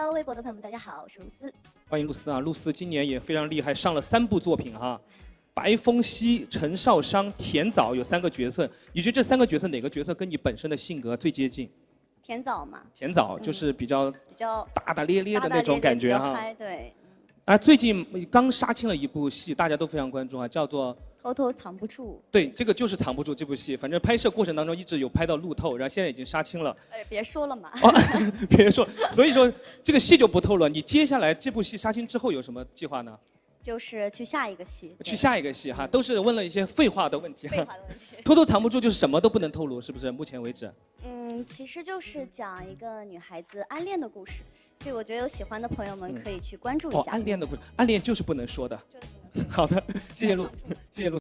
Hello，微博的朋友们，大家好，我是露丝。欢迎露丝啊！露丝今年也非常厉害，上了三部作品哈。白风夕、陈少商、田枣有三个角色，你觉得这三个角色哪个角色跟你本身的性格最接近？田枣嘛。田枣就是比较比较大大咧咧的那种感觉哈。对。啊，最近刚杀青了一部戏，大家都非常关注啊，叫做。偷偷藏不住。对，这个就是藏不住这部戏。反正拍摄过程当中一直有拍到路透，然后现在已经杀青了。哎，别说了嘛。别说，所以说这个戏就不透了。你接下来这部戏杀青之后有什么计划呢？就是去下一个戏。去下一个戏哈，都是问了一些废话的问题。废话的问题。偷偷藏不住就是什么都不能透露，是不是？目前为止。嗯，其实就是讲一个女孩子暗恋的故事，所以我觉得有喜欢的朋友们可以去关注一下。哦，暗恋的故事，暗恋就是不能说的。好的，谢谢陆，谢谢陆。